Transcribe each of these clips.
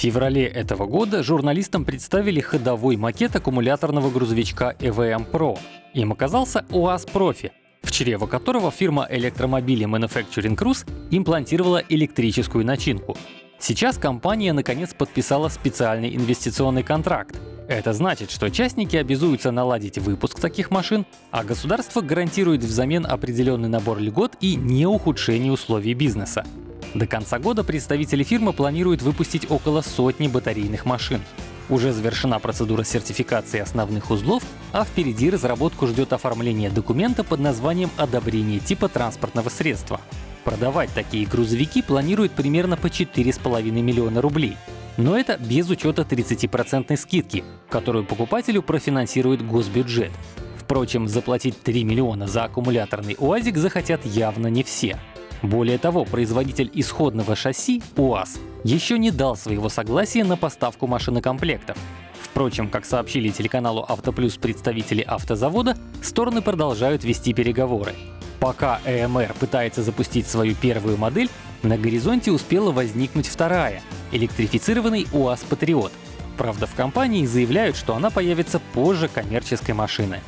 В феврале этого года журналистам представили ходовой макет аккумуляторного грузовичка EVM Pro. Им оказался УАЗ Профи, в чрево которого фирма электромобилей Manufacturing Cruise имплантировала электрическую начинку. Сейчас компания наконец подписала специальный инвестиционный контракт. Это значит, что частники обязуются наладить выпуск таких машин, а государство гарантирует взамен определенный набор льгот и не ухудшение условий бизнеса. До конца года представители фирмы планируют выпустить около сотни батарейных машин. Уже завершена процедура сертификации основных узлов, а впереди разработку ждет оформление документа под названием «Одобрение типа транспортного средства». Продавать такие грузовики планируют примерно по 4,5 миллиона рублей. Но это без учета 30% скидки, которую покупателю профинансирует госбюджет. Впрочем, заплатить 3 миллиона за аккумуляторный УАЗик захотят явно не все. Более того, производитель исходного шасси УАЗ еще не дал своего согласия на поставку машинокомплектов. Впрочем, как сообщили телеканалу «Автоплюс» представители автозавода, стороны продолжают вести переговоры. Пока ЭМР пытается запустить свою первую модель, на горизонте успела возникнуть вторая — электрифицированный УАЗ Патриот. Правда, в компании заявляют, что она появится позже коммерческой машины.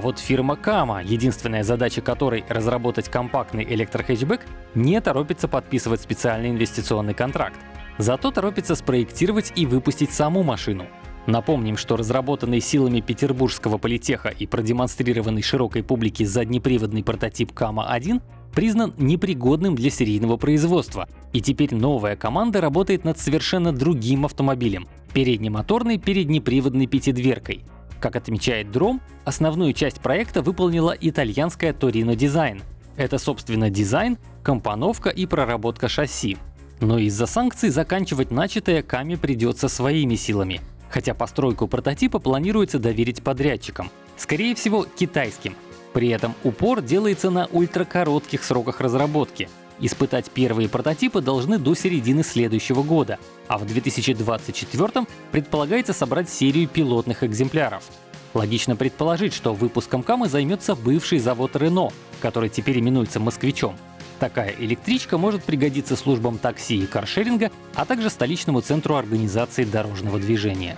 А вот фирма Kama, единственная задача которой разработать компактный электрохэтчбэк, не торопится подписывать специальный инвестиционный контракт. Зато торопится спроектировать и выпустить саму машину. Напомним, что разработанный силами Петербургского политеха и продемонстрированный широкой публике заднеприводный прототип Кама-1 признан непригодным для серийного производства, и теперь новая команда работает над совершенно другим автомобилем — переднемоторной переднеприводной пятидверкой. Как отмечает Дром, основную часть проекта выполнила итальянская Torino Design. Это, собственно, дизайн, компоновка и проработка шасси. Но из-за санкций заканчивать начатое Каме придется своими силами. Хотя постройку прототипа планируется доверить подрядчикам, скорее всего китайским. При этом упор делается на ультракоротких сроках разработки. Испытать первые прототипы должны до середины следующего года, а в 2024 предполагается собрать серию пилотных экземпляров. Логично предположить, что выпуском Камы займется бывший завод Renault, который теперь именуется «Москвичом». Такая электричка может пригодиться службам такси и каршеринга, а также столичному центру организации дорожного движения.